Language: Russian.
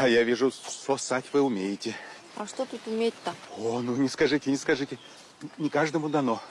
А я вижу, сосать вы умеете. А что тут уметь-то? О, ну не скажите, не скажите. Не каждому дано.